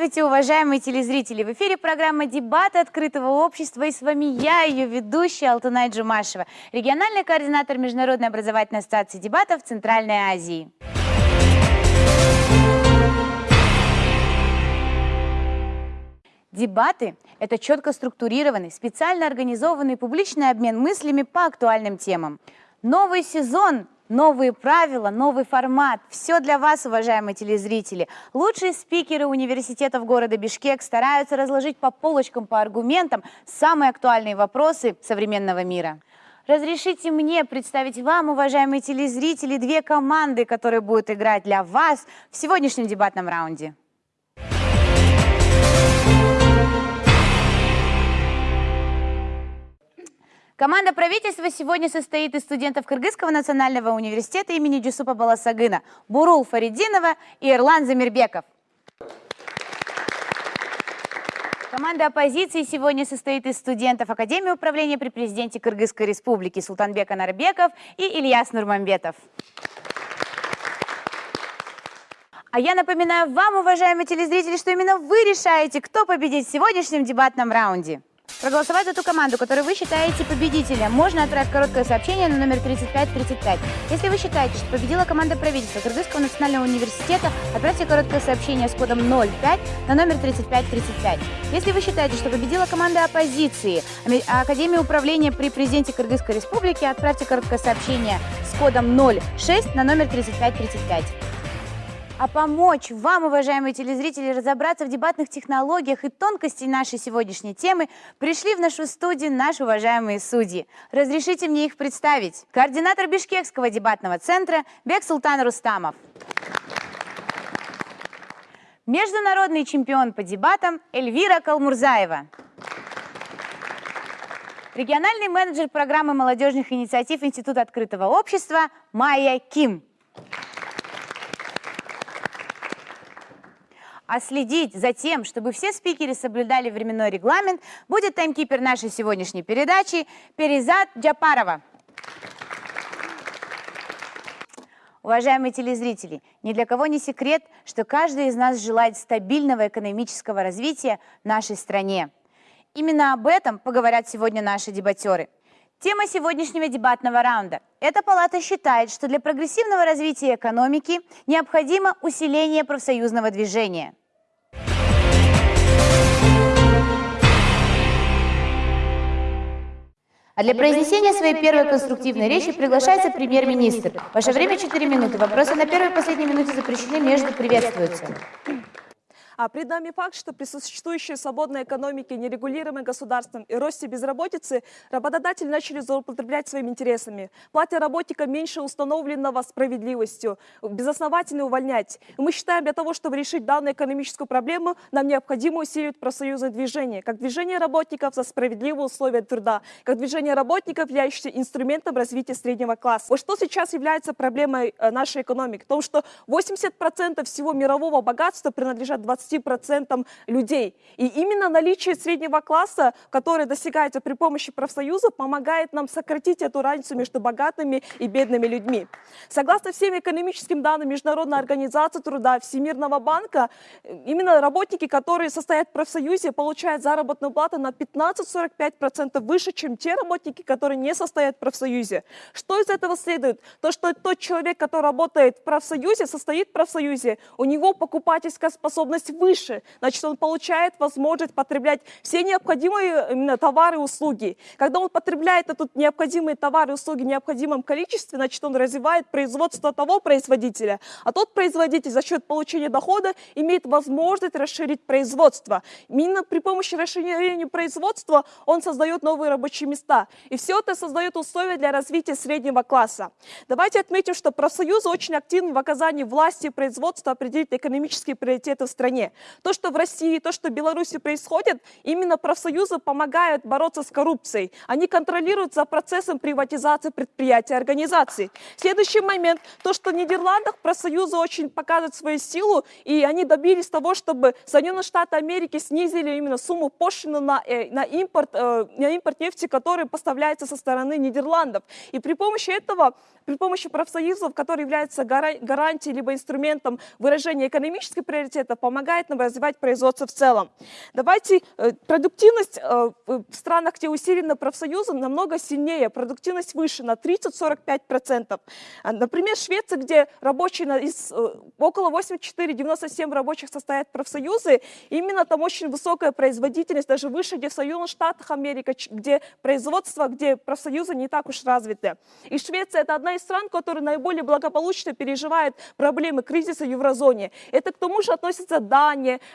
Здравствуйте, уважаемые телезрители! В эфире программа «Дебаты открытого общества» и с вами я, ее ведущая Алтынай Джумашева, региональный координатор Международной образовательной ассоциации дебатов Центральной Азии. Дебаты – это четко структурированный, специально организованный публичный обмен мыслями по актуальным темам. Новый сезон Новые правила, новый формат. Все для вас, уважаемые телезрители. Лучшие спикеры университетов города Бишкек стараются разложить по полочкам, по аргументам самые актуальные вопросы современного мира. Разрешите мне представить вам, уважаемые телезрители, две команды, которые будут играть для вас в сегодняшнем дебатном раунде. Команда правительства сегодня состоит из студентов Кыргызского национального университета имени Джусупа Баласагына, Бурул Фаридинова и Ирлан Замирбеков. Команда оппозиции сегодня состоит из студентов Академии управления при президенте Кыргызской республики Султанбек Анарбеков и Ильяс Нурманбетов. А я напоминаю вам, уважаемые телезрители, что именно вы решаете, кто победит в сегодняшнем дебатном раунде. Проголосовать за ту команду, которую вы считаете победителем, можно отправить короткое сообщение на номер 3535. Если вы считаете, что победила команда правительства Кыргызского национального университета, отправьте короткое сообщение с кодом 05 на номер 3535. Если вы считаете, что победила команда оппозиции Академии управления при президенте Кыргызской республики, отправьте короткое сообщение с кодом 06 на номер 3535 а помочь вам, уважаемые телезрители, разобраться в дебатных технологиях и тонкостей нашей сегодняшней темы пришли в нашу студию наши уважаемые судьи. Разрешите мне их представить. Координатор Бишкекского дебатного центра Бек Султан Рустамов. Международный чемпион по дебатам Эльвира Калмурзаева. Региональный менеджер программы молодежных инициатив Института открытого общества Майя Ким. А следить за тем, чтобы все спикеры соблюдали временной регламент, будет таймкипер нашей сегодняшней передачи Перизат Джапарова. Уважаемые телезрители, ни для кого не секрет, что каждый из нас желает стабильного экономического развития нашей стране. Именно об этом поговорят сегодня наши дебатеры – Тема сегодняшнего дебатного раунда. Эта палата считает, что для прогрессивного развития экономики необходимо усиление профсоюзного движения. А для произнесения своей первой конструктивной речи приглашается премьер-министр. Ваше время 4 минуты. Вопросы на первой и последней минуте запрещены, между приветствуются. А пред нами факт, что при существующей свободной экономике, нерегулируемой государством и росте безработицы работодатели начали злоупотреблять своими интересами, платя работникам меньше установленного справедливостью, безосновательно увольнять. И мы считаем, для того, чтобы решить данную экономическую проблему, нам необходимо усилить профсоюзное движение, как движение работников за справедливые условия труда, как движение работников, являющееся инструментом развития среднего класса. Вот что сейчас является проблемой э, нашей экономики? В том, что 80% всего мирового богатства принадлежат 20 20% людей. И именно наличие среднего класса, который достигается при помощи профсоюза, помогает нам сократить эту разницу между богатыми и бедными людьми. Согласно всем экономическим данным Международной организации труда Всемирного банка, именно работники, которые состоят в профсоюзе, получают заработную плату на 15-45% выше, чем те работники, которые не состоят в профсоюзе. Что из этого следует? То, что тот человек, который работает в профсоюзе, состоит в профсоюзе, у него покупательская способность выше, значит, он получает возможность потреблять все необходимые именно товары и услуги. Когда он потребляет этот необходимые товары и услуги в необходимом количестве, значит, он развивает производство того производителя, а тот производитель за счет получения дохода имеет возможность расширить производство. Именно при помощи расширения производства он создает новые рабочие места. И все это создает условия для развития среднего класса. Давайте отметим, что профсоюзы очень активны в оказании власти и производства определить экономические приоритеты в стране. То, что в России, то, что в Беларуси происходит, именно профсоюзы помогают бороться с коррупцией. Они контролируют за процессом приватизации предприятий и организаций. Следующий момент, то, что в Нидерландах профсоюзы очень показывают свою силу, и они добились того, чтобы Соединенные Штаты Америки снизили именно сумму пошлины на, э, на, импорт, э, на импорт нефти, который поставляется со стороны Нидерландов. И при помощи этого, при помощи профсоюзов, которые являются гарантией либо инструментом выражения экономических приоритетов, помогают помогает нам развивать производство в целом. Давайте, э, продуктивность э, в странах, где усилена профсоюзы, намного сильнее, продуктивность выше, на 30-45%. А, Например, Швеция, где рабочие из э, около 84-97 рабочих состоят профсоюзы, именно там очень высокая производительность, даже выше, где в Соединенных Штатах Америки, ч- где производство, где профсоюзы не так уж развиты. И Швеция это одна из стран, которая наиболее благополучно переживает проблемы кризиса в еврозоне. Это к тому же относится Дания,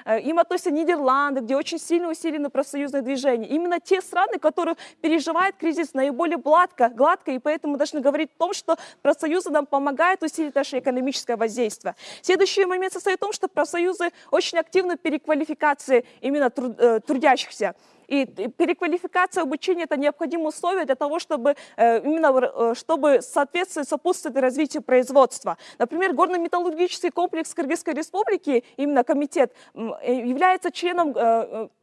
э, им относятся Нидерланды, где очень сильно усилено профсоюзное движение. Именно те страны, которые переживают кризис наиболее гладко, гладко и поэтому должны говорить о том, что профсоюзы нам помогают усилить наше экономическое воздействие. Следующий момент состоит в том, что профсоюзы очень активны в переквалификации именно э, трудящихся. И переквалификация обучения – это необходимое условие для того, чтобы э, именно э, чтобы соответствовать, сопутствовать развитию производства. Например, горно-металлургический комплекс Кыргызской республики, именно комитет, э, является членом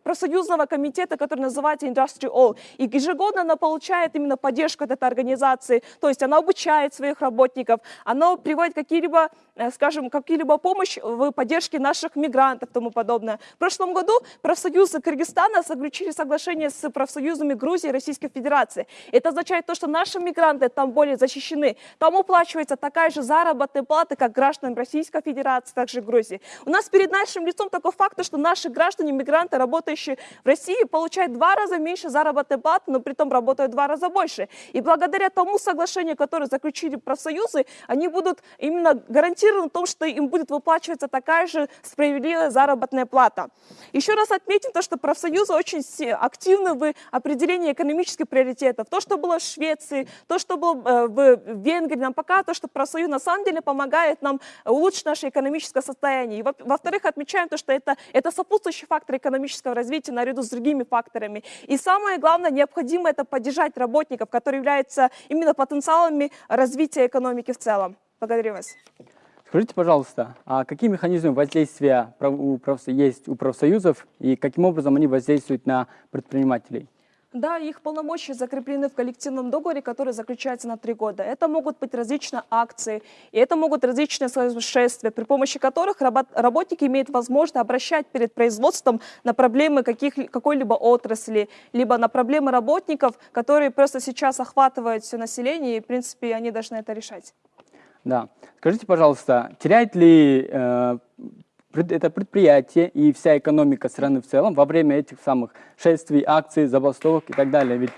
профсоюзного комитета, который называется Industry All. И ежегодно она получает именно поддержку от этой организации, то есть она обучает своих работников, она приводит какие-либо, э, скажем, какие-либо помощь в поддержке наших мигрантов и тому подобное. В прошлом году профсоюзы Кыргызстана заключили соглашение с профсоюзами Грузии и Российской Федерации. Это означает то, что наши мигранты там более защищены. Там уплачивается такая же заработная плата, как гражданам Российской Федерации, также Грузии. У нас перед нашим лицом такой факт, что наши граждане, мигранты, работающие в России, получают два раза меньше заработной платы, но при этом работают два раза больше. И благодаря тому соглашению, которое заключили профсоюзы, они будут именно гарантированы в том, что им будет выплачиваться такая же справедливая заработная плата. Еще раз отметим то, что профсоюзы очень активны в определении экономических приоритетов. То, что было в Швеции, то, что было э, в Венгрии, нам показывает, что профсоюз на самом деле помогает нам улучшить наше экономическое состояние. Во-вторых, отмечаем то, что это, это сопутствующий фактор экономического развития наряду с другими факторами. И самое главное, необходимо это поддержать работников, которые являются именно потенциалами развития экономики в целом. Благодарю вас. Скажите, пожалуйста, а какие механизмы воздействия есть у профсоюзов и каким образом они воздействуют на предпринимателей? Да, их полномочия закреплены в коллективном договоре, который заключается на три года. Это могут быть различные акции, и это могут различные шествия, при помощи которых работ- работники имеют возможность обращать перед производством на проблемы какой-либо отрасли, либо на проблемы работников, которые просто сейчас охватывают все население, и, в принципе, они должны это решать. Да. Скажите, пожалуйста, теряет ли э, это предприятие и вся экономика страны в целом во время этих самых шествий, акций, забастовок и так далее? Ведь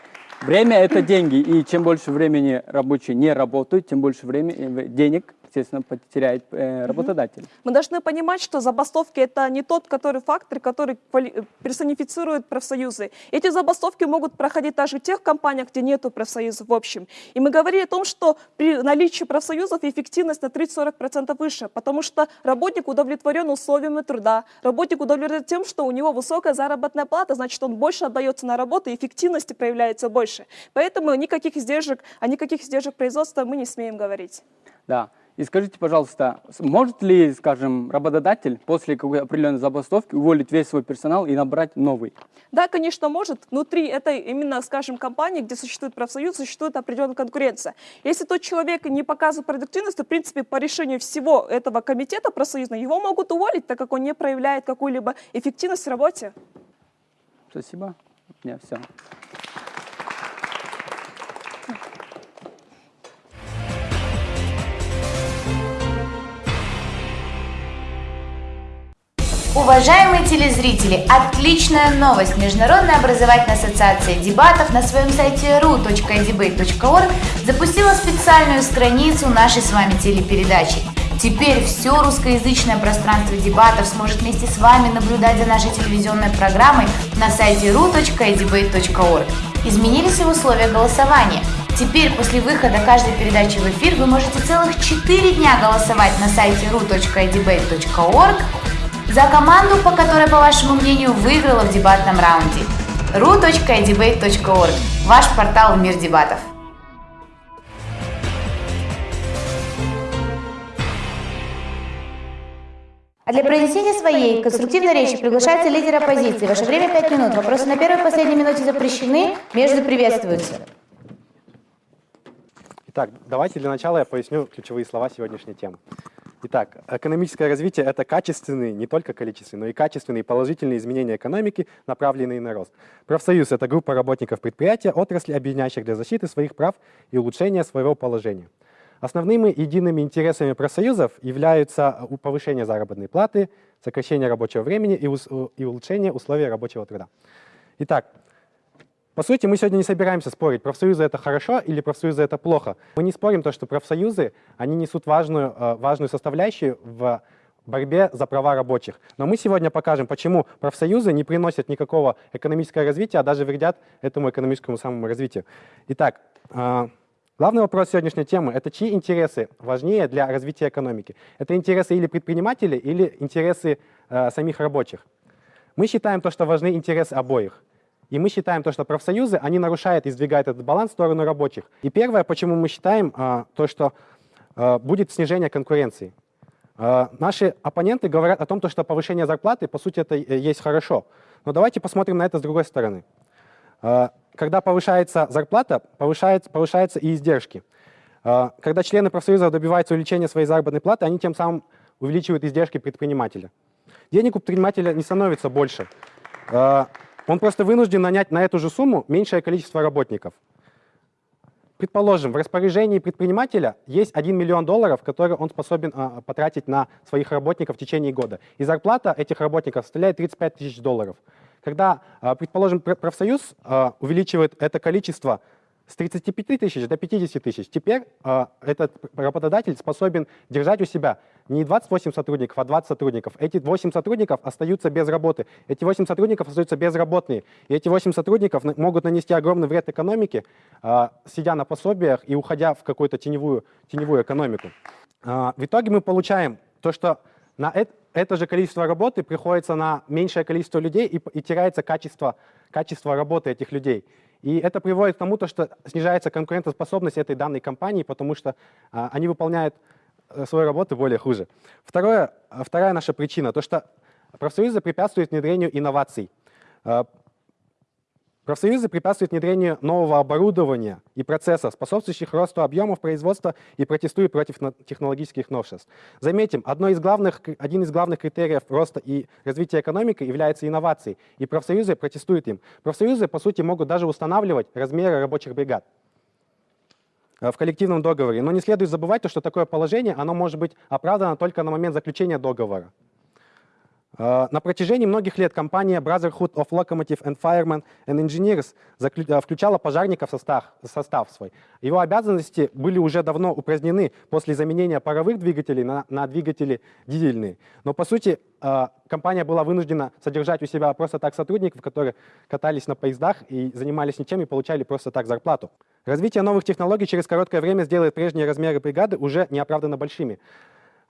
время – это деньги, и чем больше времени рабочие не работают, тем больше времени, денег, естественно, потеряет э, работодатель. Мы должны понимать, что забастовки это не тот который фактор, который квали- персонифицирует профсоюзы. Эти забастовки могут проходить даже в тех компаниях, где нету профсоюзов в общем. И мы говорили о том, что при наличии профсоюзов эффективность на 30-40% выше, потому что работник удовлетворен условиями труда, работник удовлетворен тем, что у него высокая заработная плата, значит, он больше отдается на работу, и эффективности проявляется больше. Поэтому никаких издержек, о никаких издержек производства мы не смеем говорить. Да. И скажите, пожалуйста, может ли, скажем, работодатель после какой-то определенной забастовки уволить весь свой персонал и набрать новый? Да, конечно, может. Внутри этой именно, скажем, компании, где существует профсоюз, существует определенная конкуренция. Если тот человек не показывает продуктивность, то, в принципе, по решению всего этого комитета профсоюзного его могут уволить, так как он не проявляет какую-либо эффективность в работе. Спасибо. У меня все. Уважаемые телезрители, отличная новость! Международная образовательная ассоциация дебатов на своем сайте ru.debate.org запустила специальную страницу нашей с вами телепередачи. Теперь все русскоязычное пространство дебатов сможет вместе с вами наблюдать за нашей телевизионной программой на сайте ru.debate.org. Изменились и условия голосования. Теперь после выхода каждой передачи в эфир вы можете целых 4 дня голосовать на сайте ru.debate.org за команду, по которой, по вашему мнению, выиграла в дебатном раунде. ru.debate.org – ваш портал в мир дебатов. А для произнесения своей конструктивной речи приглашается лидер оппозиции. Ваше время 5 минут. Вопросы на первой и последней минуте запрещены, между приветствуются. Итак, давайте для начала я поясню ключевые слова сегодняшней темы. Итак, экономическое развитие – это качественные, не только количественные, но и качественные положительные изменения экономики, направленные на рост. Профсоюз – это группа работников предприятия, отрасли, объединяющих для защиты своих прав и улучшения своего положения. Основными едиными интересами профсоюзов являются повышение заработной платы, сокращение рабочего времени и улучшение условий рабочего труда. Итак, по сути, мы сегодня не собираемся спорить, профсоюзы это хорошо или профсоюзы это плохо. Мы не спорим то, что профсоюзы, они несут важную, э, важную составляющую в борьбе за права рабочих. Но мы сегодня покажем, почему профсоюзы не приносят никакого экономического развития, а даже вредят этому экономическому самому развитию. Итак, э, главный вопрос сегодняшней темы – это чьи интересы важнее для развития экономики? Это интересы или предпринимателей, или интересы э, самих рабочих? Мы считаем то, что важны интересы обоих. И мы считаем то, что профсоюзы, они нарушают и сдвигают этот баланс в сторону рабочих. И первое, почему мы считаем, а, то, что а, будет снижение конкуренции. А, Наши оппоненты говорят о том, то, что повышение зарплаты, по сути, это и есть хорошо. Но давайте посмотрим на это с другой стороны. Когда повышается зарплата, повышается, повышаются и издержки. Когда члены профсоюза добиваются увеличения своей заработной платы, они тем самым увеличивают издержки предпринимателя. Денег у предпринимателя не становится больше. Он просто вынужден нанять на эту же сумму меньшее количество работников. Предположим, в распоряжении предпринимателя есть 1 миллион долларов, которые он способен а, потратить на своих работников в течение года. И зарплата этих работников составляет 35 тысяч долларов. Когда, а, предположим, пр- профсоюз а, увеличивает это количество с 35 тысяч до 50 тысяч, теперь а, этот работодатель способен держать у себя не 28 сотрудников, а 20 сотрудников. Эти 8 сотрудников остаются без работы. Эти 8 сотрудников остаются безработные. И эти 8 сотрудников на- могут нанести огромный вред экономике, а, сидя на пособиях и уходя в какую-то теневую, теневую экономику. А, В итоге мы получаем то, что на эт- это же количество работы приходится на меньшее количество людей и, и теряется качество, качество работы этих людей. И это приводит к тому, то, что снижается конкурентоспособность этой данной компании, потому что а, они выполняют э, свою работу более хуже. Второе, а, вторая наша причина, то, что профсоюзы препятствуют внедрению инноваций. Профсоюзы препятствуют внедрению нового оборудования и процессов, способствующих росту объемов производства и протестуют против технологических новшеств. Заметим, одно из главных, один из главных критериев роста и развития экономики является инновацией, и профсоюзы протестуют им. Профсоюзы, по сути, могут даже устанавливать размеры рабочих бригад э, в коллективном договоре. Но не следует забывать, то, что такое положение оно может быть оправдано только на момент заключения договора. Э, На протяжении многих лет компания Brotherhood of Locomotive and Firemen and Engineers э, включала пожарников в состав, состав свой. Его обязанности были уже давно упразднены после заменения паровых двигателей на, на двигатели дизельные. Но по сути э, компания была вынуждена содержать у себя просто так сотрудников, которые катались на поездах и занимались ничем и получали просто так зарплату. Развитие новых технологий через короткое время сделает прежние размеры бригады уже неоправданно большими.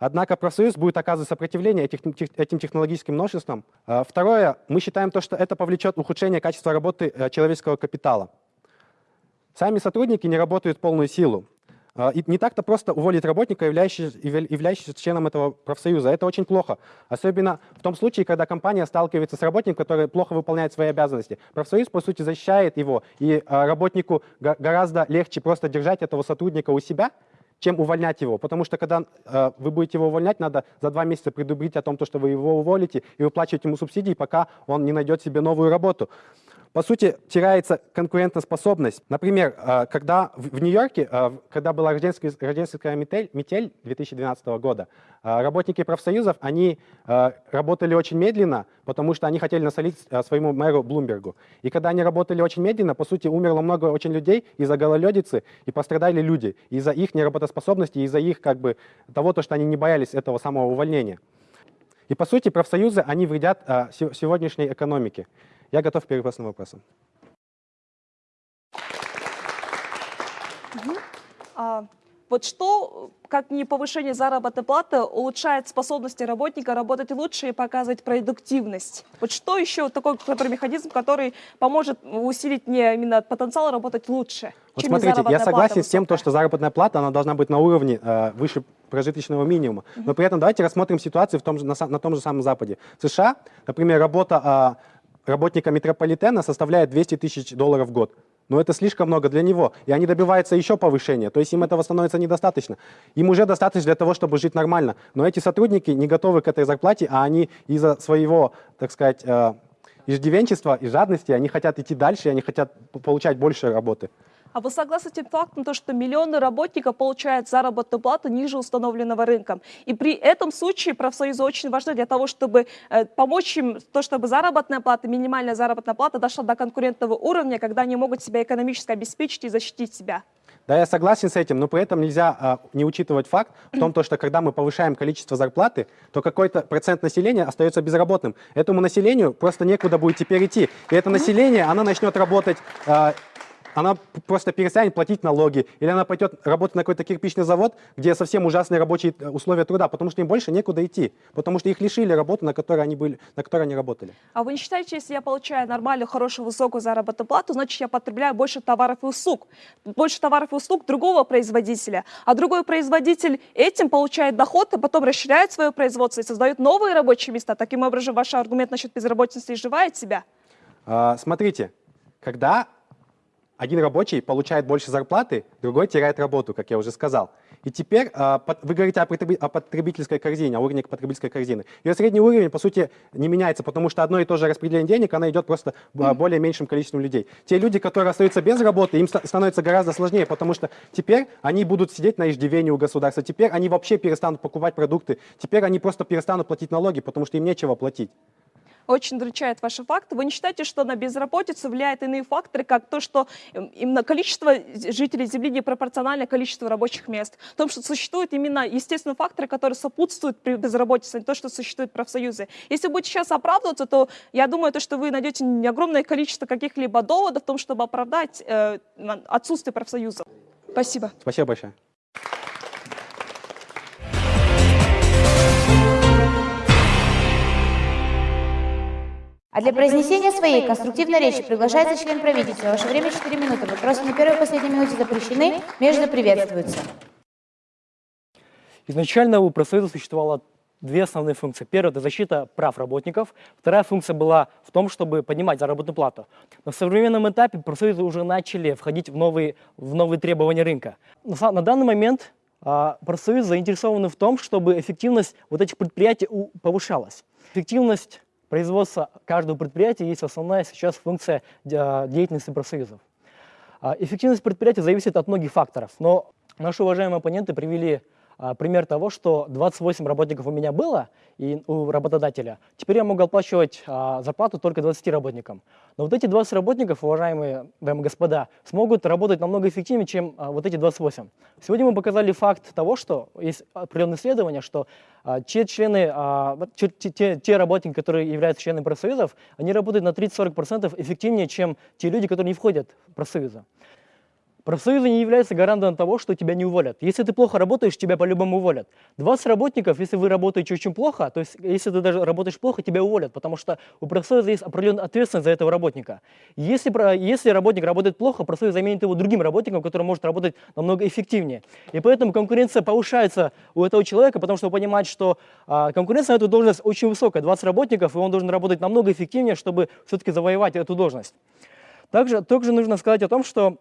Однако профсоюз будет оказывать сопротивление этим технологическим новшествам. А, Второе, мы считаем то, что это повлечет ухудшение качества работы э, человеческого капитала. Сами сотрудники не работают полную силу. А, И не так-то просто уволить работника, являющегося, явля- являющегося членом этого профсоюза. Это очень плохо. Особенно в том случае, когда компания сталкивается с работником, который плохо выполняет свои обязанности. Профсоюз, по сути, защищает его, и а, работнику гораздо легче просто держать этого сотрудника у себя, чем увольнять его. Потому что когда э, вы будете его увольнять, надо за два месяца предупредить о том, то, что вы его уволите, и выплачивать ему субсидии, пока он не найдет себе новую работу. По сути, теряется конкурентоспособность. Например, э, когда в Нью-Йорке, э, когда была рождественская, метель, метель 2012 года, э, работники профсоюзов, они работали очень медленно, потому что они хотели насолить своему мэру Блумбергу. И когда они работали очень медленно, по сути, умерло много очень людей из-за гололедицы, и пострадали люди из-за их неработоспособности, из-за их как бы того, то, что они не боялись этого самого увольнения. И по сути профсоюзы, они вредят се- сегодняшней экономике. Я готов к перевопросным вопросам. А, вот что, как не повышение заработной платы, улучшает способности работника работать лучше и показывать продуктивность? Вот что еще такой который механизм, который поможет усилить не именно потенциал работать лучше? Вот смотрите, я согласен с тем, то, что заработная плата она должна быть на уровне э, выше прожиточного минимума. Но при этом давайте рассмотрим ситуацию в том же, на, на том же самом Западе. В США, например, работа а, работника метрополитена составляет 200 тысяч долларов в год. Но это слишком много для него. И они добиваются еще повышения. То есть им этого становится недостаточно. Им уже достаточно для того, чтобы жить нормально. Но эти сотрудники не готовы к этой зарплате, а они из-за своего, так сказать, э, иждивенчества и жадности, они хотят идти дальше, они хотят получать больше работы. А вы согласны с тем фактом, то, что миллионы работников получают заработную плату ниже установленного рынком? И при этом случае профсоюзы очень важны для того, чтобы э, помочь им, то, чтобы заработная плата, минимальная заработная плата дошла до конкурентного уровня, когда они могут себя экономически обеспечить и защитить себя. Да, я согласен с этим, но при этом нельзя а, не учитывать факт в том, то, что когда мы повышаем количество зарплаты, то какой-то процент населения остается безработным. Этому населению просто некуда будет теперь идти. И это население, оно начнет работать, а, она просто перестанет платить налоги, или она пойдет работать на какой-то кирпичный завод, где совсем ужасные рабочие э, условия труда, потому что им больше некуда идти, потому что их лишили работы, на которой они, были, на которой они работали. А вы не считаете, если я получаю нормальную, хорошую, высокую заработную плату, значит, я потребляю больше товаров и услуг, больше товаров и услуг другого производителя, а другой производитель этим получает доход, и потом расширяет свое производство и создает новые рабочие места. Таким образом, ваш аргумент насчет безработицы изживает себя? А, Смотрите, когда один рабочий получает больше зарплаты, другой теряет работу, как я уже сказал. И теперь а, вы говорите о, потреби- о потребительской корзине, о уровне потребительской корзины. Ее средний уровень, по сути, не меняется, потому что одно и то же распределение денег, оно идет просто а, более меньшим количеством людей. Те люди, которые остаются без работы, им ста- становится гораздо сложнее, потому что теперь они будут сидеть на иждивении у государства, теперь они вообще перестанут покупать продукты, теперь они просто перестанут платить налоги, потому что им нечего платить. Очень удручает ваши факты. Вы не считаете, что на безработицу влияют иные факторы, как то, что эм, именно количество жителей Земли непропорционально количеству рабочих мест? В том, что существуют именно естественные факторы, которые сопутствуют при безработице, а не то, что существуют профсоюзы. Если будете сейчас оправдываться, то я думаю, то, что вы найдете не огромное количество каких-либо доводов в том, чтобы оправдать э, отсутствие профсоюзов. Спасибо. Спасибо большое. А для произнесения своей конструктивной речи приглашается член правительства. Ваше время 4 минуты. Вопросы на первой и последней минуте запрещены, между приветствуются. Изначально у профсоюза существовало две основные функции. Первая – это защита прав работников. Вторая функция была в том, чтобы поднимать заработную плату. На современном этапе профсоюзы уже начали входить в новые, в новые требования рынка. На, данный момент а, профсоюзы заинтересованы в том, чтобы эффективность вот этих предприятий у- повышалась. Эффективность производства каждого предприятия есть основная сейчас функция де- деятельности профсоюзов. А, Эффективность предприятия зависит от многих факторов, но наши уважаемые оппоненты привели пример того, что 28 работников у меня было и у работодателя. Теперь я могу оплачивать а, зарплату только 20 работникам. Но вот эти 20 работников, уважаемые дамы и господа, смогут работать намного эффективнее, чем а, вот эти 28. Сегодня мы показали факт того, что есть определенные исследования, что а, те члены, а, те- те- те работники, которые являются членами профсоюзов, они работают на 30-40% эффективнее, чем те люди, которые не входят в профсоюзы. Профсоюзы не являются гарантом того, что тебя не уволят. Если ты плохо работаешь, тебя по-любому уволят. 20 работников, если вы работаете очень плохо, то есть если ты даже работаешь плохо, тебя уволят, потому что у профсоюза есть определенная ответственность за этого работника. Если, если работник работает плохо, профсоюз заменит его другим работником, который может работать намного эффективнее. И поэтому конкуренция повышается у этого человека, потому что он понимает, что а, конкуренция на эту должность очень высокая, 20 работников, и он должен работать намного эффективнее, чтобы все-таки завоевать эту должность. Также, также нужно сказать о том, что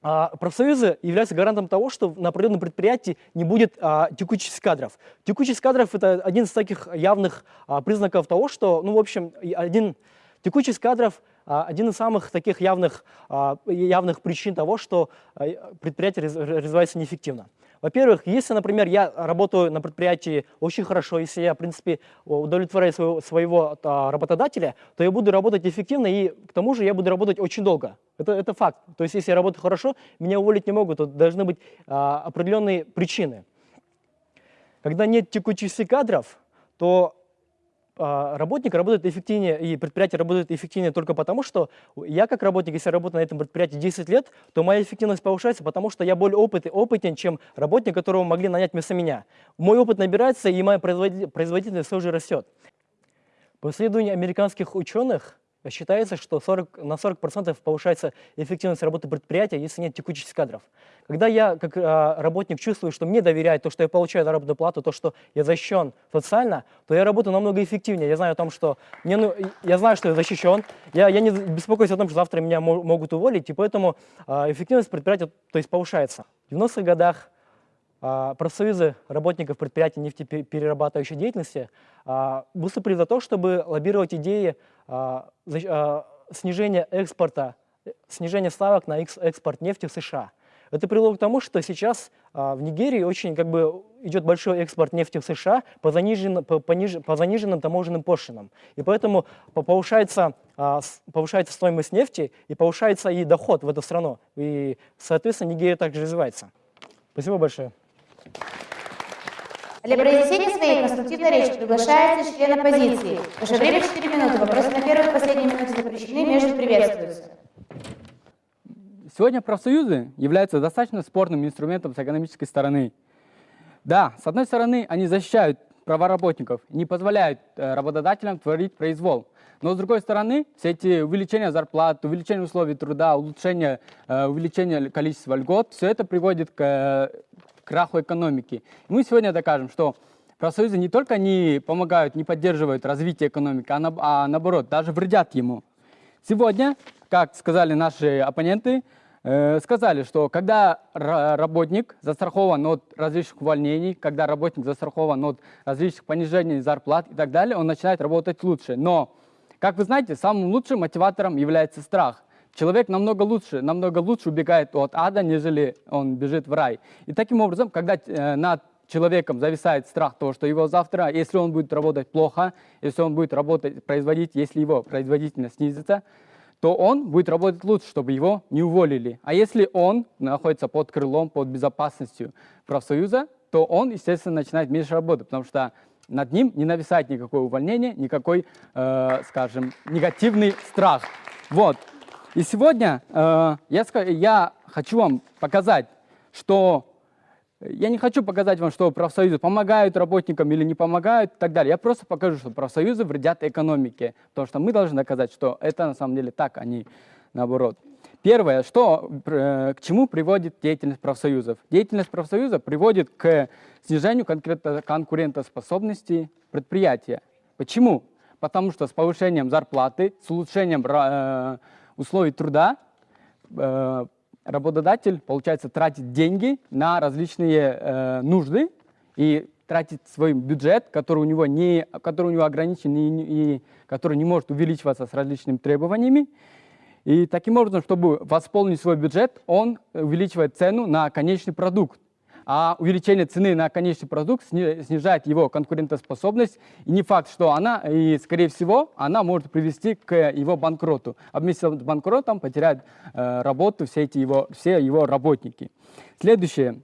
профсоюзы являются гарантом того, что на определенном предприятии не будет а, текучести кадров. Текучесть кадров – это один из таких явных а, признаков того, что, ну, в общем, один, текучесть кадров а, один из самых таких явных, а, явных причин того, что а, предприятие раз- развивается неэффективно. Во-первых, если, например, я работаю на предприятии очень хорошо, если я, в принципе, удовлетворяю своего, своего а, работодателя, то я буду работать эффективно, и к тому же я буду работать очень долго. Это, это факт. То есть, если я работаю хорошо, меня уволить не могут, то должны быть а, определенные причины. Когда нет текучести кадров, то работник работает эффективнее, и предприятие работает эффективнее только потому, что я как работник, если я работаю на этом предприятии 10 лет, то моя эффективность повышается, потому что я более опыт, опытен, чем работник, которого могли нанять вместо меня. Мой опыт набирается, и моя производи- производительность тоже растет. По исследованию американских ученых, считается, что 40, на 40% повышается эффективность работы предприятия, если нет текучести кадров. Когда я как а, работник чувствую, что мне доверяют то, что я получаю заработную плату, то, что я защищен социально, то я работаю намного эффективнее. Я знаю о том, что мне, ну, я знаю, что я защищен, я, я не беспокоюсь о том, что завтра меня мо- могут уволить, и поэтому а, эффективность предприятия то есть, повышается. В 90-х годах а, профсоюзы работников предприятий нефтеперерабатывающей деятельности выступили за то, чтобы лоббировать идеи а, а, снижения экспорта, снижения ставок на экс- экспорт нефти в США. Это привело к тому, что сейчас а, в Нигерии очень как бы идет большой экспорт нефти в США по, занижен, по, пониж- по заниженным таможенным пошлинам. И поэтому по- повышается, повышается стоимость нефти и повышается и доход в эту страну. И, соответственно, Нигерия также развивается. Спасибо большое. Для произнесения своей конструктивной речи приглашается член оппозиции. Ваше время 4 минуты. Вопросы на первой и последней минуте запрещены, между приветствуются. Сегодня профсоюзы являются достаточно спорным инструментом с экономической стороны. Да, с одной стороны, они защищают права работников, не позволяют э, работодателям творить произвол. Но с другой стороны, все эти увеличения зарплат, увеличение условий труда, улучшение, э, увеличение количества льгот, все это приводит к э, краху экономики. Мы сегодня докажем, что профсоюзы не только не помогают, не поддерживают развитие экономики, а, на- а наоборот, даже вредят ему. Сегодня, как сказали наши оппоненты, э, сказали, что когда ра- работник застрахован от различных увольнений, когда работник застрахован от различных понижений зарплат и так далее, он начинает работать лучше. Но, как вы знаете, самым лучшим мотиватором является страх. Человек намного лучше, намного лучше убегает от ада, нежели он бежит в рай. И таким образом, когда э, над человеком зависает страх того, что его завтра, если он будет работать плохо, если он будет работать, производить, если его производительность снизится, то он будет работать лучше, чтобы его не уволили. А если он находится под крылом, под безопасностью профсоюза, то он, естественно, начинает меньше работать, потому что над ним не нависает никакое увольнение, никакой, э, скажем, негативный страх. Вот. И сегодня э, я, я хочу вам показать, что я не хочу показать вам, что профсоюзы помогают работникам или не помогают и так далее. Я просто покажу, что профсоюзы вредят экономике, потому что мы должны доказать, что это на самом деле так, а не наоборот. Первое, что, э, к чему приводит деятельность профсоюзов? Деятельность профсоюза приводит к снижению конкретно- конкурентоспособности предприятия. Почему? Потому что с повышением зарплаты, с улучшением э, условий труда э, работодатель, получается, тратит деньги на различные э, нужды и тратит свой бюджет, который у него, не, который у него ограничен и, и который не может увеличиваться с различными требованиями. И таким образом, чтобы восполнить свой бюджет, он увеличивает цену на конечный продукт. А увеличение цены на конечный продукт сни- снижает его конкурентоспособность. И не факт, что она, и скорее всего, она может привести к его банкроту. А вместе с банкротом потеряют э, работу все, эти его, все его работники. Следующее.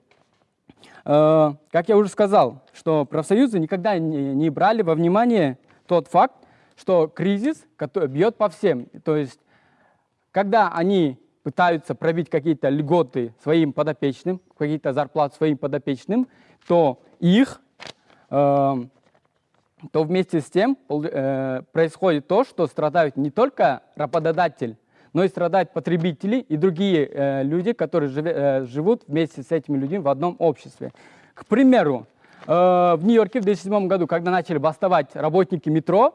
Э, как я уже сказал, что профсоюзы никогда не, не брали во внимание тот факт, что кризис бьет по всем. То есть когда они пытаются пробить какие-то льготы своим подопечным, какие-то зарплаты своим подопечным, то их, э, то вместе с тем э, происходит то, что страдают не только работодатель, но и страдают потребители и другие э, люди, которые живе- э, живут вместе с этими людьми в одном обществе. К примеру, э, в Нью-Йорке в 2007 году, когда начали бастовать работники метро,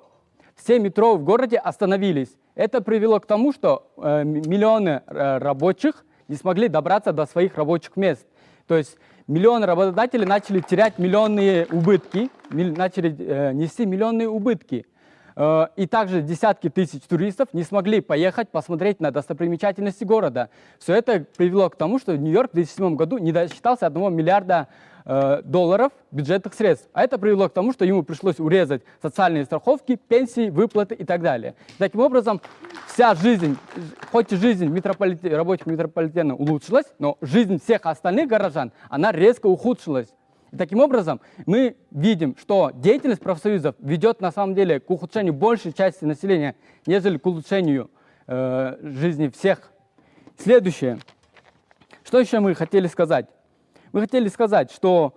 все метро в городе остановились. Это привело к тому, что э, миллионы э, рабочих не смогли добраться до своих рабочих мест. То есть миллионы работодателей начали терять миллионные убытки, начали э, нести миллионные убытки. Э, И также десятки тысяч туристов не смогли поехать посмотреть на достопримечательности города. Все это привело к тому, что Нью-Йорк в 2007 году не досчитался 1 миллиарда э, долларов бюджетных средств. А это привело к тому, что ему пришлось урезать социальные страховки, пенсии, выплаты и так далее. Таким образом, вся жизнь, хоть и жизнь метрополите- рабочих метрополитена улучшилась, но жизнь всех остальных горожан, она резко ухудшилась. И таким образом, мы видим, что деятельность профсоюзов ведет на самом деле к ухудшению большей части населения, нежели к улучшению э, жизни всех. Следующее. Что еще мы хотели сказать? Мы хотели сказать, что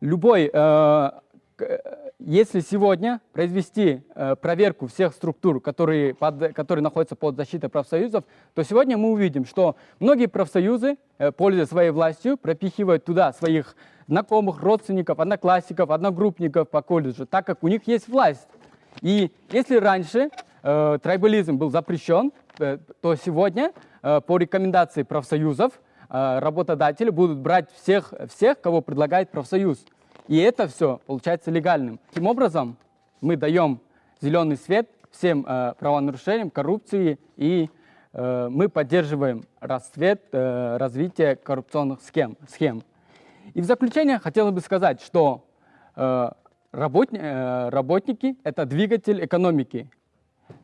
любой, э, э, если сегодня произвести э, проверку всех структур, которые, под- которые находятся под защитой профсоюзов, то сегодня мы увидим, что многие профсоюзы, э, пользуясь своей властью, пропихивают туда своих знакомых, родственников, одноклассников, одногруппников по колледжу, так как у них есть власть. И если раньше э, трайбализм был запрещен, э, то сегодня э, по рекомендации профсоюзов работодатели будут брать всех, всех, кого предлагает профсоюз. И это все получается легальным. Таким образом, мы даем зеленый свет всем э, правонарушениям, коррупции, и э, мы поддерживаем расцвет, э, развитие коррупционных схем. схем. И в заключение хотелось бы сказать, что э, работни- э, работники – это двигатель экономики.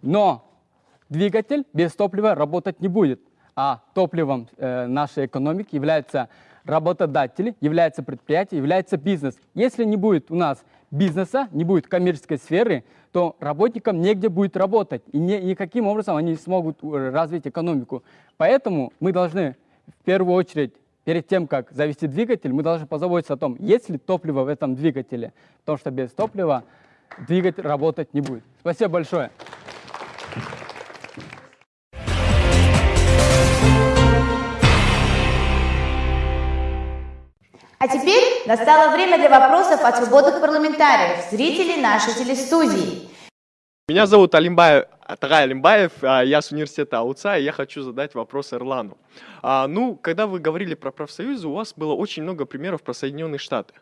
Но двигатель без топлива работать не будет. А топливом э, нашей экономики являются работодатели, является предприятие, является бизнес. Если не будет у нас бизнеса, не будет коммерческой сферы, то работникам негде будет работать. И ни- никаким образом они не смогут э, развить экономику. Поэтому мы должны в первую очередь перед тем, как завести двигатель, мы должны позаботиться о том, есть ли топливо в этом двигателе, потому что без топлива двигатель работать не будет. Спасибо большое. А теперь настало время для вопросов от свободных парламентариев, зрителей нашей телестудии. Меня зовут Алимбаев, Тарай Алимбаев, я с университета АУЦА, и я хочу задать вопрос Эрлану. А, ну, когда вы говорили про профсоюзы, у вас было очень много примеров про Соединенные Штаты.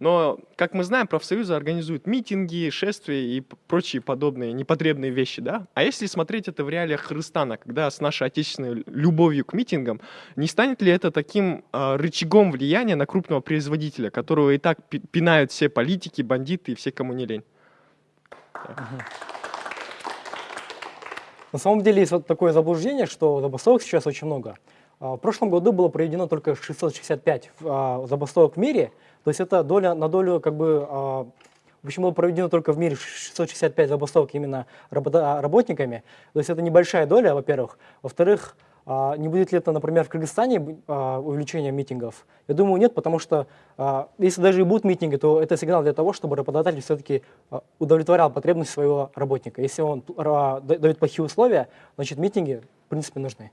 Но, как мы знаем, профсоюзы организуют митинги, шествия и прочие подобные непотребные вещи, да? А если смотреть это в реалиях Кыргызстана, когда с нашей отечественной любовью к митингам, не станет ли это таким а, рычагом влияния на крупного производителя, которого и так пи- пинают все политики, бандиты и все, кому не лень? На самом деле есть вот такое заблуждение, что забастовок сейчас очень много. А, В прошлом году было проведено только 665 а, забастовок в мире, то есть это доля на долю как бы а, в общем, было проведено только в мире 665 забастовок именно работниками. То есть это небольшая доля, во-первых. Во-вторых, не будет ли это, например, в Кыргызстане увеличение митингов? Я думаю, нет, потому что если даже и будут митинги, то это сигнал для того, чтобы работодатель все-таки удовлетворял потребность своего работника. Если он да- дает плохие условия, значит митинги, в принципе, нужны.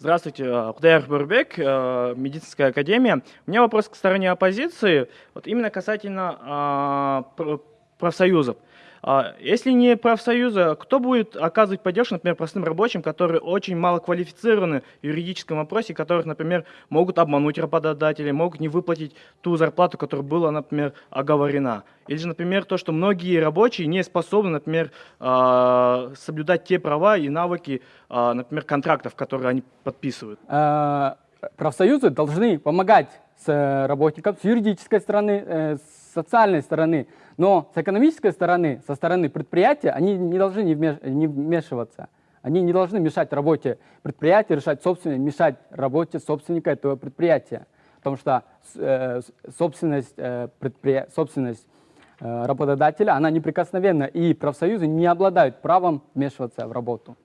Здравствуйте, э, Кудайр Бурбек, э, медицинская академия. У меня вопрос к стороне оппозиции, вот именно касательно а, пр- профсоюзов. А, Если не профсоюзы, кто будет оказывать поддержку, например, простым рабочим, которые очень мало квалифицированы в юридическом вопросе, которых, например, могут обмануть работодатели, могут не выплатить ту зарплату, которая была, например, оговорена. Или же, например, то, что многие рабочие не способны, например, а, соблюдать те права и навыки, а, например, контрактов, которые они подписывают. Профсоюзы должны помогать с э, работникам с юридической стороны, э, с социальной стороны, но с экономической стороны, со стороны предприятия, они не должны не вмеш- не вмешиваться. Они не должны мешать работе предприятия, решать собственность, мешать работе собственника этого предприятия. Потому что э, собственность, э, предприя- собственность э, работодателя, она неприкосновенна, и профсоюзы не обладают правом вмешиваться в работу.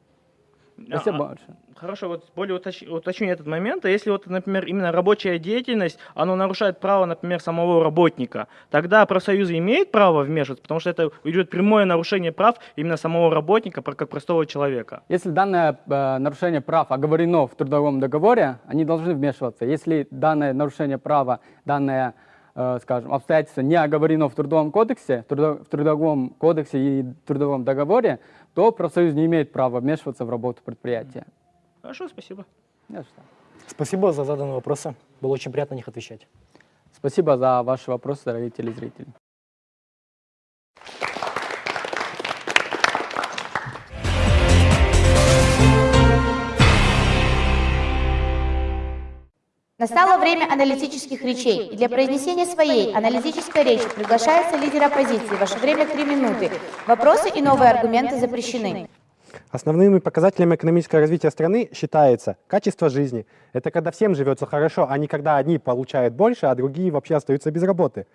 Спасибо А, большое. Хорошо, вот более уточ- уточню этот момент. А если вот, например, именно рабочая деятельность, она нарушает право, например, самого работника, тогда профсоюзы имеют право вмешиваться, потому что это идет прямое нарушение прав именно самого работника, как простого человека. Если данное э, нарушение прав оговорено в трудовом договоре, они должны вмешиваться. Если данное нарушение права, данное, э, скажем, обстоятельство не оговорено в трудовом кодексе, в трудовом кодексе и трудовом договоре, то профсоюз не имеет права вмешиваться в работу предприятия. Хорошо, спасибо. Не за что. Спасибо за заданные вопросы. Было очень приятно на них отвечать. Спасибо за ваши вопросы, дорогие телезрители. Настало время аналитических речей. И для произнесения своей аналитической речи приглашается лидер оппозиции. Ваше время три минуты. Вопросы и новые аргументы запрещены. Основными показателями экономического развития страны считается качество жизни. Это когда всем живется хорошо, а не когда одни получают больше, а другие вообще остаются без работы.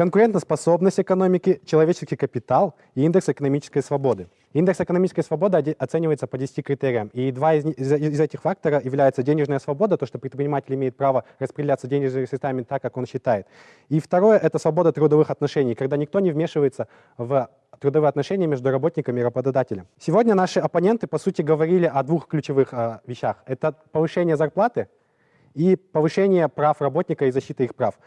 Конкурентоспособность экономики, человеческий капитал и индекс экономической свободы. Индекс экономической свободы оценивается по 10 критериям, и два из, из- из этих факторов являются денежная свобода, то, что предприниматель имеет право распределяться денежными средствами так, как он считает. И второе – это свобода трудовых отношений, когда никто не вмешивается в трудовые отношения между работниками и работодателем. Сегодня наши оппоненты, по сути, говорили о двух ключевых э, вещах. Это повышение зарплаты и повышение прав работника и защита их прав.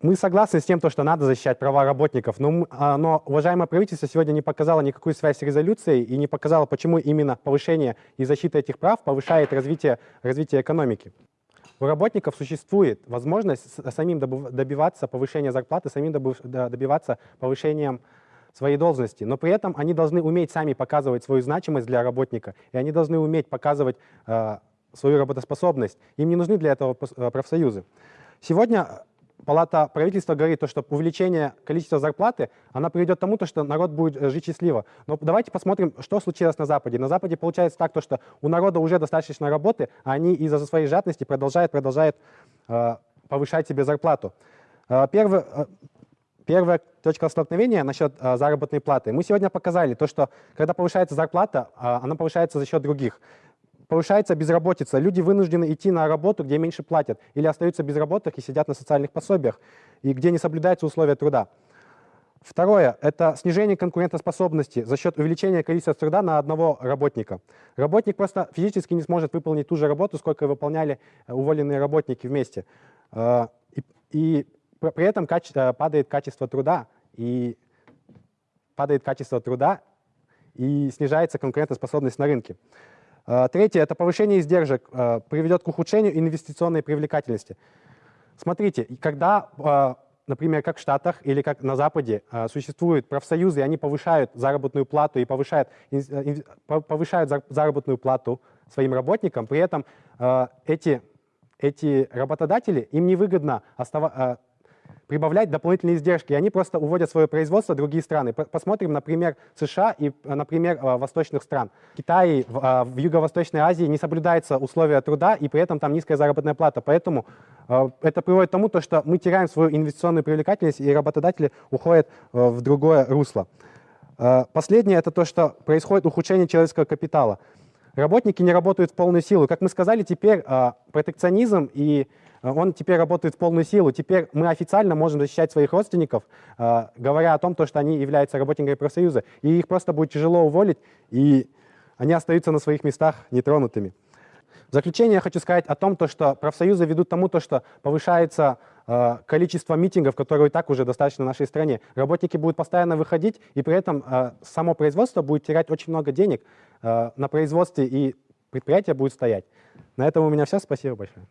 Мы согласны с тем, то, что надо защищать права работников, но, а, но уважаемое правительство сегодня не показало никакую связь с резолюцией и не показало, почему именно повышение и защита этих прав повышает развитие, развитие экономики. У работников существует возможность с- самим добиваться повышения зарплаты, самим добиваться повышением своей должности, но при этом они должны уметь сами показывать свою значимость для работника, и они должны уметь показывать э, свою работоспособность. Им не нужны для этого э, профсоюзы. Сегодня Палата правительства говорит, то, что увеличение количества зарплаты, она приведет к тому, то, что народ будет э, жить счастливо. Но давайте посмотрим, что случилось на Западе. На Западе получается так, то, что у народа уже достаточно работы, а они из-за своей жадности продолжают, продолжают э, повышать себе зарплату. Э, первый, э, Первая точка столкновения насчет э, заработной платы. Мы сегодня показали то, что когда повышается зарплата, э, она повышается за счет других. Повышается безработица. Люди вынуждены идти на работу, где меньше платят, или остаются без работы и сидят на социальных пособиях, и где не соблюдаются условия труда. Второе – это снижение конкурентоспособности за счет увеличения количества труда на одного работника. Работник просто физически не сможет выполнить ту же работу, сколько выполняли э, уволенные работники вместе. Э, И, и пр- при этом э, падает качество труда, и падает качество труда, и снижается конкурентоспособность на рынке. Э, Третье – это повышение издержек э, приведет к ухудшению инвестиционной привлекательности. Смотрите, когда, э, например, как в Штатах или как на Западе существуют профсоюзы, они повышают заработную плату и повышают, повышают зар- заработную плату своим работникам, при этом эти, эти работодатели, им невыгодно остава- прибавлять дополнительные издержки, они просто уводят свое производство в другие страны. Посмотрим, например, США и, э, например, э, восточных стран. В, э, в Юго-Восточной Азии не соблюдаются условия труда, и при этом там низкая заработная плата. Поэтому это приводит к тому, то, что мы теряем свою инвестиционную привлекательность, и работодатели уходят в другое русло. Последнее – это то, что происходит ухудшение человеческого капитала. Работники не работают в полную силу. Как мы сказали, теперь протекционизм и он теперь работает в полную силу. Теперь мы официально можем защищать своих родственников, э, говоря о том, то, что они являются работниками профсоюза. И их просто будет тяжело уволить, и они остаются на своих местах нетронутыми. В заключение я хочу сказать о том, то, что профсоюзы ведут к тому, то, что повышается э, количество митингов, которые и так уже достаточно в нашей стране. Работники будут постоянно выходить, и при этом э, само производство будет терять очень много денег э, на производстве, и предприятие будет стоять. На этом у меня все. Спасибо большое.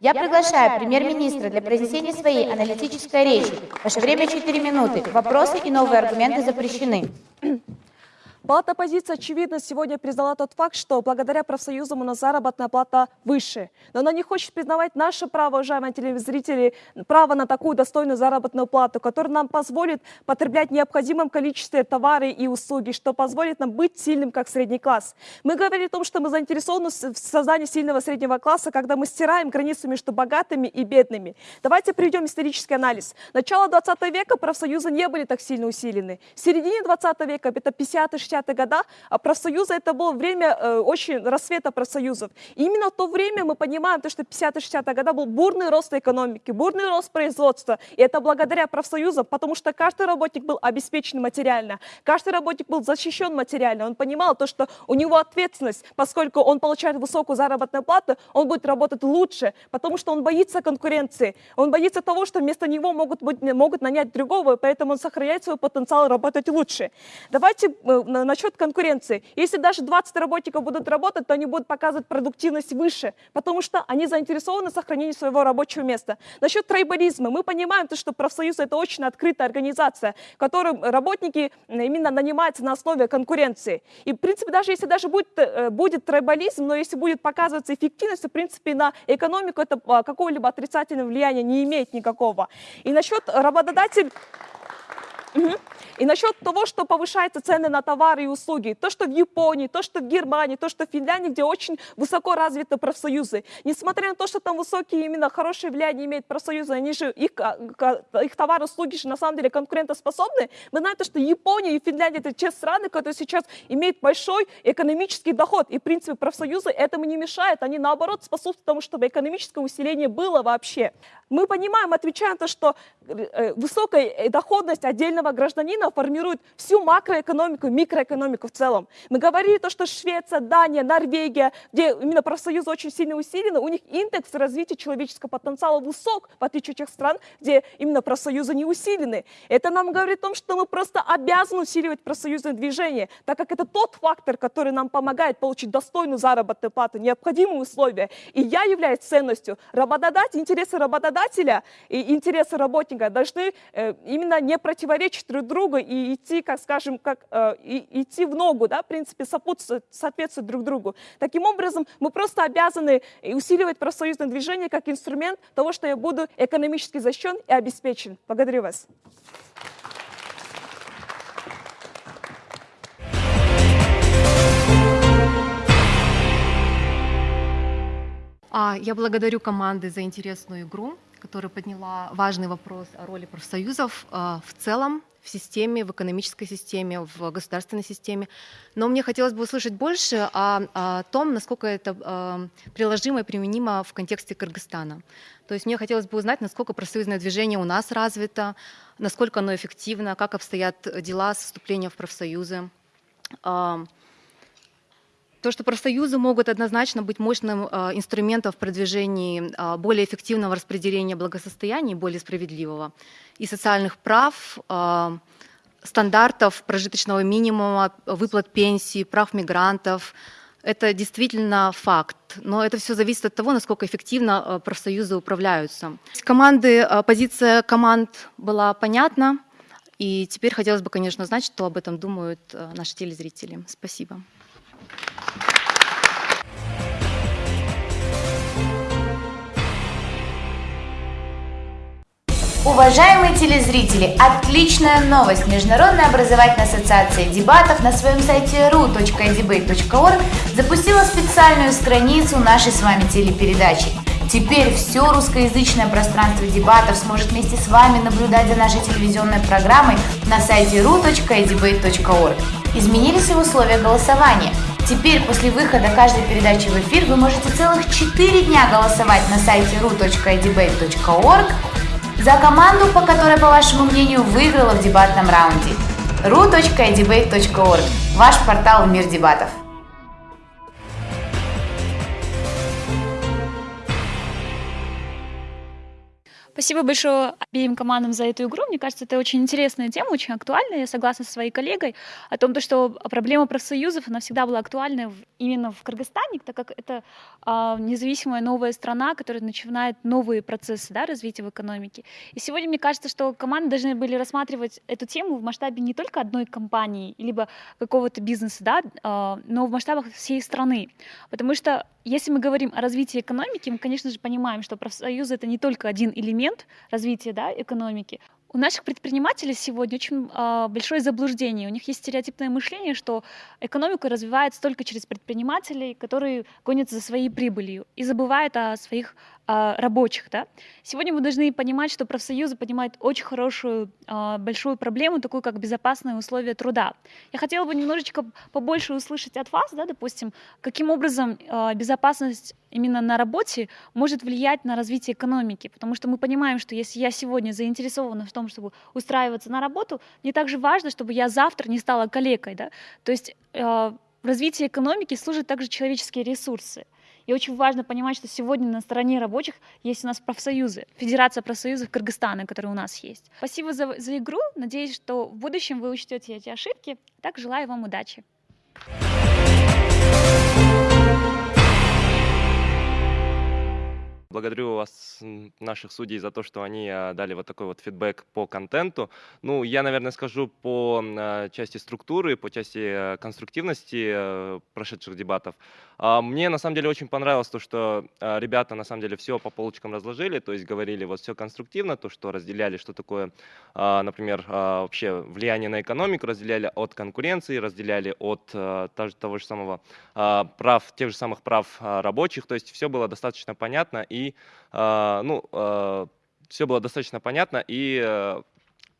Я приглашаю премьер-министра для произнесения своей аналитической речи. Ваше время 4 минуты. Вопросы и новые аргументы запрещены. Палата оппозиции, очевидно, сегодня признала тот факт, что благодаря профсоюзам у нас заработная плата выше. Но она не хочет признавать наше право, уважаемые телезрители, право на такую достойную заработную плату, которая нам позволит потреблять необходимым количестве товары и услуги, что позволит нам быть сильным, как средний класс. Мы говорили о том, что мы заинтересованы в создании сильного среднего класса, когда мы стираем границу между богатыми и бедными. Давайте приведем исторический анализ. Начало 20 века профсоюзы не были так сильно усилены. В середине 20 века, это 50 60 80-х годах, а, профсоюзы это было время э, очень рассвета профсоюзов. И именно в то время мы понимаем, то, что 50-60-е годы был бурный рост экономики, бурный рост производства. И это благодаря профсоюзам, потому что каждый работник был обеспечен материально, каждый работник был защищен материально. Он понимал то, что у него ответственность, поскольку он получает высокую заработную плату, он будет работать лучше, потому что он боится конкуренции, он боится того, что вместо него могут, быть могут нанять другого, поэтому он сохраняет свой потенциал работать лучше. Давайте э, насчет конкуренции. Если даже 20 работников будут работать, то они будут показывать продуктивность выше, потому что они заинтересованы в сохранении своего рабочего места. Насчет трейбализма. Мы понимаем, то, что профсоюз это очень открытая организация, в которой работники именно нанимаются на основе конкуренции. И, в принципе, даже если даже будет, э, будет трейбализм, но если будет показываться эффективность, то, в принципе, на экономику это а, какого-либо отрицательного влияния не имеет никакого. И насчет работодатель... Мгм. И насчет того, что повышаются цены на товары и услуги, то, что в Японии, то, что в Германии, то, что в Финляндии, где очень высоко развиты профсоюзы, несмотря на то, что там высокие именно хорошее влияние имеют профсоюзы, они же, их, ка- ка- их товары и услуги же на самом деле конкурентоспособны, мы знаем, то, что Япония и Финляндия это те страны, которые сейчас имеют большой экономический доход, и в принципе профсоюзы этому не мешают, они наоборот способствуют тому, чтобы экономическое усиление было вообще. Мы понимаем, отвечая на то, что э, высокая доходность отдельного гражданина формирует всю макроэкономику, микроэкономику в целом. Мы говорили то, что Швеция, Дания, Норвегия, где именно профсоюзы очень сильно усилены, у них индекс развития человеческого потенциала высок, в отличие от тех стран, где именно профсоюзы не усилены. Это нам говорит о том, что мы просто обязаны усиливать профсоюзное движение, так как это тот фактор, который нам помогает получить достойную заработную плату, необходимые условия. И я являюсь ценностью. Работодатель, интересы работодателя и интересы работника должны э, именно не противоречить друг другу и идти, как скажем, как, э, и- идти в ногу, да, в принципе, сопутствовать, соответствовать друг другу. Таким образом, мы просто обязаны усиливать профсоюзное движение как инструмент того, что я буду экономически защищен и обеспечен. Благодарю вас. А, Я благодарю команды за интересную игру, которая подняла важный вопрос о роли профсоюзов а, в целом в системе, в экономической системе, в государственной системе. Но мне хотелось бы услышать больше о, о том, насколько это а, приложимо и применимо в контексте Кыргызстана. То есть мне хотелось бы узнать, насколько профсоюзное движение у нас развито, насколько оно эффективно, как обстоят дела с вступлением в профсоюзы. А, то, что профсоюзы могут однозначно быть мощным э, инструментом в продвижении э, более эффективного распределения благосостояния, более справедливого, и социальных прав, э, стандартов прожиточного минимума, выплат пенсий, прав мигрантов. Это действительно факт, но это все зависит от того, насколько эффективно профсоюзы управляются. Команды, позиция команд была понятна, и теперь хотелось бы, конечно, знать, что об этом думают наши телезрители. Спасибо. Уважаемые телезрители, отличная новость! Международная образовательная ассоциация дебатов на своем сайте ru.debate.org запустила специальную страницу нашей с вами телепередачи. Теперь все русскоязычное пространство дебатов сможет вместе с вами наблюдать за нашей телевизионной программой на сайте ru.debate.org. Изменились и условия голосования. Теперь после выхода каждой передачи в эфир вы можете целых 4 дня голосовать на сайте ru.debate.org за команду, по которой, по вашему мнению, выиграла в дебатном раунде. ru.debate.org – ваш портал в мир дебатов. Спасибо большое обеим командам за эту игру. Мне кажется, это очень интересная тема, очень актуальная. Я согласна со своей коллегой о том, то, что проблема профсоюзов, она всегда была актуальна именно в Кыргызстане, так как это а, независимая новая страна, которая начинает новые процессы да, развития в экономике. И сегодня мне кажется, что команды должны были рассматривать эту тему в масштабе не только одной компании, либо какого-то бизнеса, да, а, но в масштабах всей страны. Потому что если мы говорим о развитии экономики, мы, конечно же, понимаем, что профсоюзы это не только один элемент развития да, экономики. У наших предпринимателей сегодня очень а, большое заблуждение. У них есть стереотипное мышление, что экономика развивается только через предпринимателей, которые гонятся за своей прибылью и забывают о своих рабочих. Да? Сегодня мы должны понимать, что профсоюзы поднимают очень хорошую, а, большую проблему, такую как безопасные условия труда. Я хотела бы немножечко побольше услышать от вас, да, допустим, каким образом а, безопасность именно на работе может влиять на развитие экономики, потому что мы понимаем, что если я сегодня заинтересована в том, чтобы устраиваться на работу, мне также важно, чтобы я завтра не стала калекой, да, то есть в развитии экономики служат также человеческие ресурсы. И очень важно понимать, что сегодня на стороне рабочих есть у нас профсоюзы, Федерация профсоюзов Кыргызстана, которая у нас есть. Спасибо за, за игру. Надеюсь, что в будущем вы учтете эти ошибки. Так желаю вам удачи. Благодарю вас, наших судей, за то, что они а, дали вот такой вот фидбэк по контенту. Ну, я, наверное, скажу по а, части структуры, по части э, конструктивности э, прошедших дебатов. А, Мне, на самом деле, очень понравилось то, что а, ребята, на самом деле, все по полочкам разложили, то есть говорили вот все конструктивно, то, что разделяли, что такое, а, например, а, вообще влияние на экономику, разделяли от конкуренции, разделяли от а, того же самого а, прав, тех же самых прав а, рабочих, то есть все было достаточно понятно и, а, ну, все было достаточно понятно и э,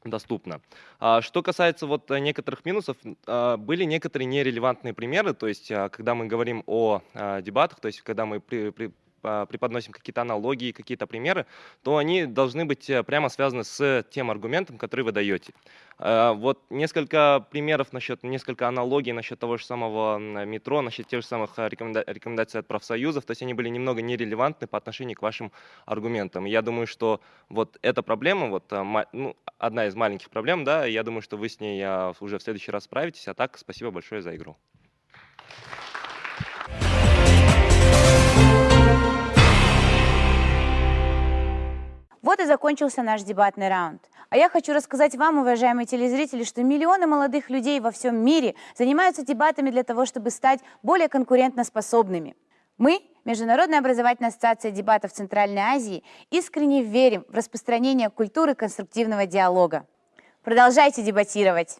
доступно. А Что касается вот некоторых минусов, а, были некоторые нерелевантные примеры, то есть а, когда мы говорим о а, дебатах, то есть когда мы при- при- а, преподносим какие-то аналогии, какие-то примеры, то они должны быть э, прямо связаны с тем аргументом, который вы даете. А, Вот несколько примеров насчет, несколько аналогий насчет того же самого метро, насчет тех же самых а, рекоменда- рекомендаций от профсоюзов, то есть они были немного нерелевантны по отношению к вашим аргументам. Я думаю, что вот эта проблема, вот а, ну, одна из маленьких проблем, да, я думаю, что вы с ней а, уже в следующий раз справитесь. А так, спасибо большое за игру. Вот и закончился наш дебатный раунд. А я хочу рассказать вам, уважаемые телезрители, что миллионы молодых людей во всем мире занимаются дебатами для того, чтобы стать более конкурентоспособными. Мы, Международная образовательная ассоциация дебатов Центральной Азии, искренне верим в распространение культуры конструктивного диалога. Продолжайте дебатировать!